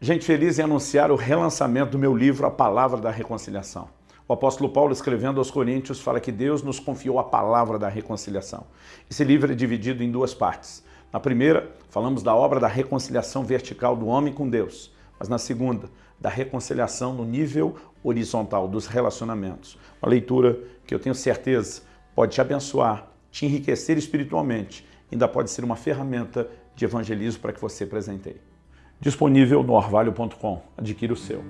Gente feliz em anunciar o relançamento do meu livro A Palavra da Reconciliação. O apóstolo Paulo, escrevendo aos Coríntios, fala que Deus nos confiou a palavra da reconciliação. Esse livro é dividido em duas partes. Na primeira, falamos da obra da reconciliação vertical do homem com Deus, mas na segunda, da reconciliação no nível horizontal dos relacionamentos. Uma leitura que eu tenho certeza pode te abençoar, te enriquecer espiritualmente, ainda pode ser uma ferramenta de evangelismo para que você presenteie disponível no orvalho.com. Adquira o seu.